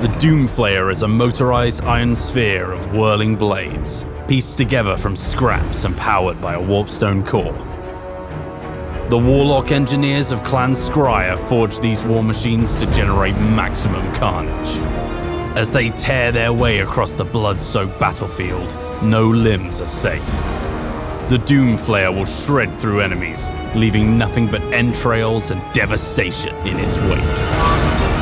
The Doomflayer is a motorized iron sphere of whirling blades, pieced together from scraps and powered by a warpstone core. The Warlock engineers of Clan Skryre forged these war machines to generate maximum carnage. As they tear their way across the blood-soaked battlefield, no limbs are safe. The Doomflayer will shred through enemies, leaving nothing but entrails and devastation in its wake.